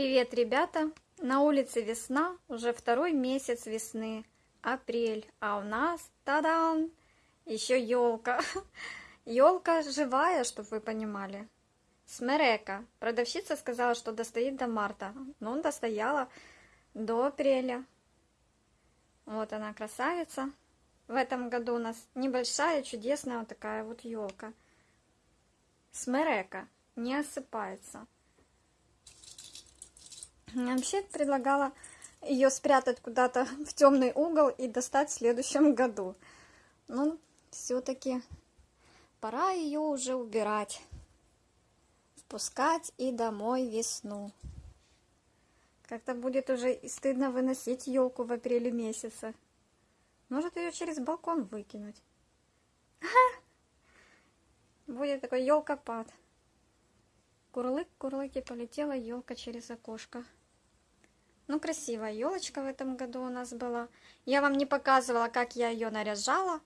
Привет, ребята! На улице весна, уже второй месяц весны, апрель, а у нас, тадам, еще елка. Елка живая, чтобы вы понимали. Смерека. Продавщица сказала, что достоит до марта, но он достояла до апреля. Вот она красавица. В этом году у нас небольшая, чудесная вот такая вот елка. Смерека. Не осыпается. Вообще предлагала ее спрятать куда-то в темный угол и достать в следующем году. Но все-таки пора ее уже убирать. Впускать и домой весну. Как-то будет уже и стыдно выносить елку в апреле месяце. Может ее через балкон выкинуть. Будет такой елкопад. Курлык, курлык и полетела елка через окошко. Ну, красивая елочка в этом году у нас была. Я вам не показывала, как я ее наряжала.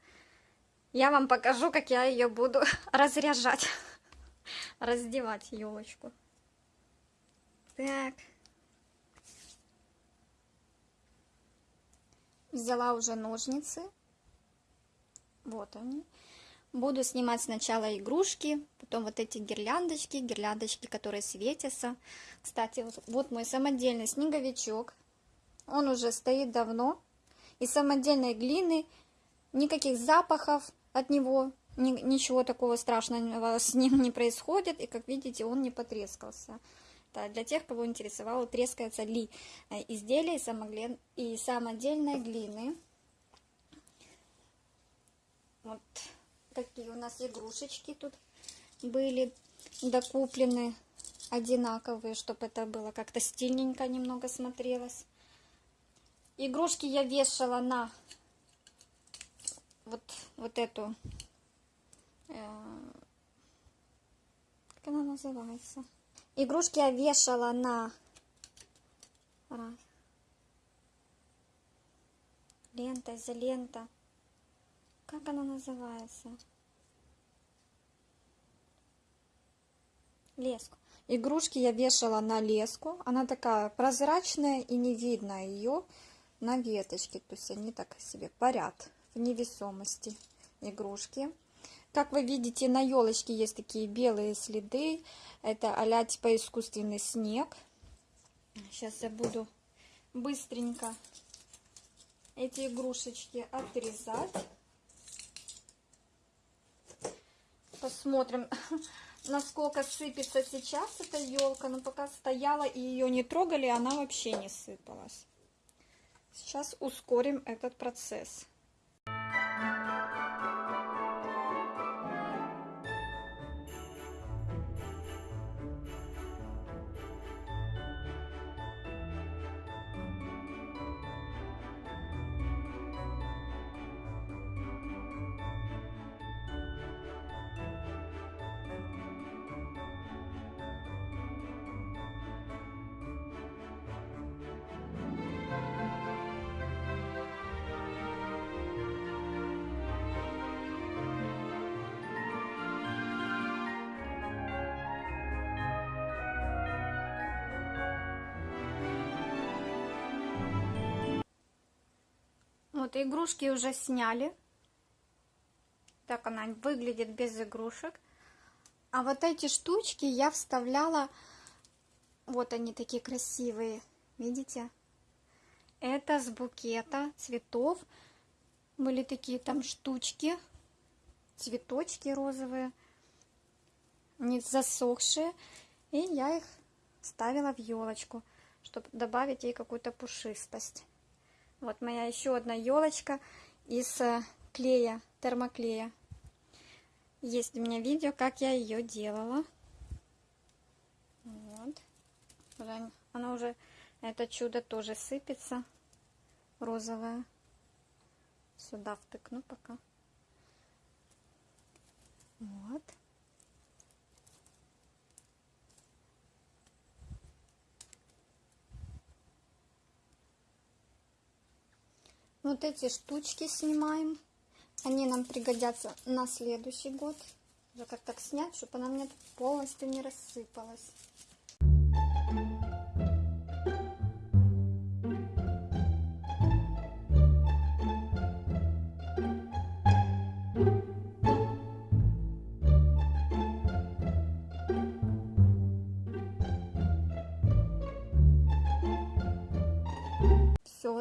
Я вам покажу, как я ее буду разряжать. Раздевать елочку. Так. Взяла уже ножницы. Вот они. Буду снимать сначала игрушки, потом вот эти гирляндочки, гирляндочки, которые светятся. Кстати, вот, вот мой самодельный снеговичок. Он уже стоит давно. Из самодельной глины, никаких запахов от него, ни, ничего такого страшного с ним не происходит. И, как видите, он не потрескался. Это для тех, кого интересовало, трескается ли э, изделие из самодельной глины. Вот такие у нас игрушечки тут были докуплены одинаковые, чтобы это было как-то стильненько немного смотрелось. Игрушки я вешала на вот, вот эту, э, как она называется? Игрушки я вешала на лента, изолента. Как она называется? Леску. Игрушки я вешала на леску. Она такая прозрачная и не видно ее на веточке. То есть они так себе парят в невесомости игрушки. Как вы видите, на елочке есть такие белые следы. Это а типа искусственный снег. Сейчас я буду быстренько эти игрушечки отрезать. Посмотрим, насколько сыпется сейчас эта елка. Но пока стояла и ее не трогали, она вообще не сыпалась. Сейчас ускорим этот процесс. Вот, игрушки уже сняли. Так она выглядит без игрушек. А вот эти штучки я вставляла... Вот они такие красивые. Видите? Это с букета цветов. Были такие там штучки. Цветочки розовые. Не засохшие. И я их ставила в елочку, чтобы добавить ей какую-то пушистость. Вот моя еще одна елочка из э, клея, термоклея. Есть у меня видео, как я ее делала. Вот. Она уже, это чудо тоже сыпется. Розовая. Сюда втыкну пока. Вот. Вот эти штучки снимаем. Они нам пригодятся на следующий год. Как так снять, чтобы она мне полностью не рассыпалась.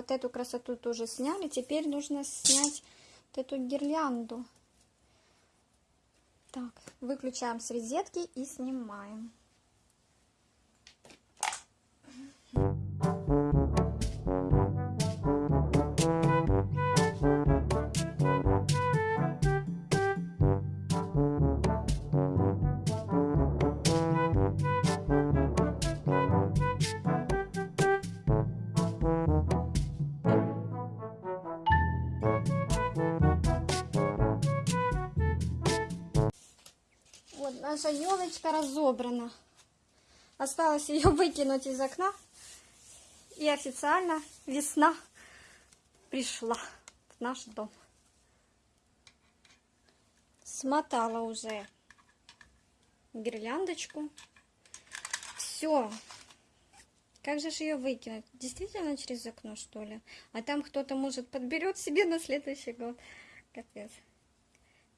Вот эту красоту тоже сняли. Теперь нужно снять вот эту гирлянду. Так, выключаем с розетки и снимаем. Наша елочка разобрана. Осталось ее выкинуть из окна. И официально весна пришла в наш дом. Смотала уже гирляндочку. Все. Как же ж ее выкинуть? Действительно через окно, что ли? А там кто-то, может, подберет себе на следующий год. Капец.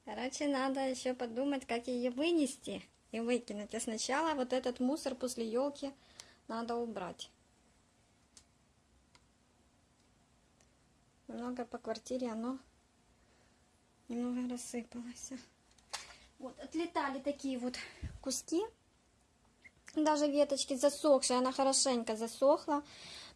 Короче, надо еще подумать, как ее вынести и выкинуть. А сначала вот этот мусор после елки надо убрать. Немного по квартире оно немного рассыпалось. Вот, отлетали такие вот куски. Даже веточки засохшие, она хорошенько засохла.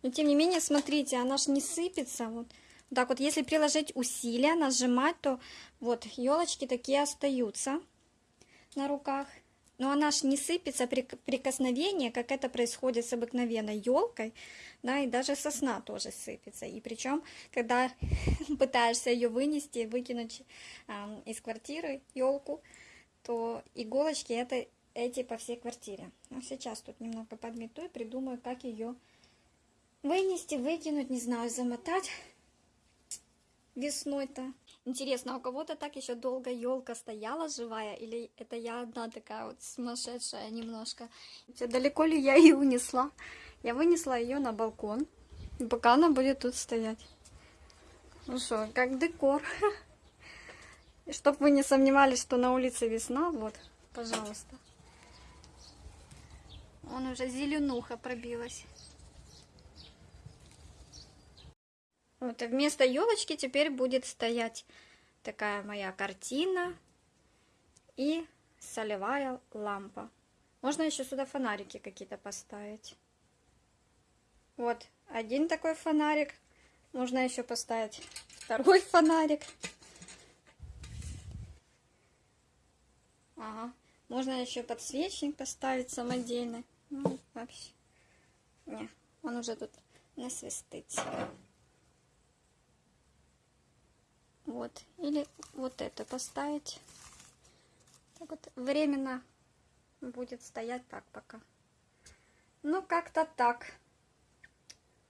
Но тем не менее, смотрите, она ж не сыпется. Вот так вот, если приложить усилия, нажимать, то вот елочки такие остаются на руках. Но она ж не сыпется при прикосновении, как это происходит с обыкновенной елкой, да, и даже сосна тоже сыпется. И причем, когда пытаешься ее вынести, выкинуть э, из квартиры елку, то иголочки это эти по всей квартире. Но сейчас тут немного подмету и придумаю, как ее вынести, выкинуть, не знаю, замотать весной-то. Интересно, а у кого-то так еще долго елка стояла живая, или это я одна такая вот сумасшедшая немножко? Далеко ли я ее унесла? Я вынесла ее на балкон, пока она будет тут стоять. Ну что, как декор. Чтоб вы не сомневались, что на улице весна, вот, пожалуйста. Он уже зеленуха пробилась. Вот, вместо елочки теперь будет стоять такая моя картина и солевая лампа. Можно еще сюда фонарики какие-то поставить. Вот, один такой фонарик. Можно еще поставить второй фонарик. Ага. Можно еще подсвечник поставить самодельный. Ну, вообще. Не, он уже тут насвистится. Вот. Или вот это поставить. Так вот, временно будет стоять так пока. Ну, как-то так.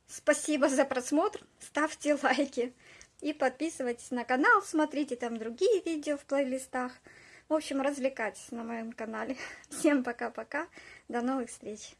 Спасибо за просмотр. Ставьте лайки. И подписывайтесь на канал. Смотрите там другие видео в плейлистах. В общем, развлекайтесь на моем канале. Всем пока-пока. До новых встреч.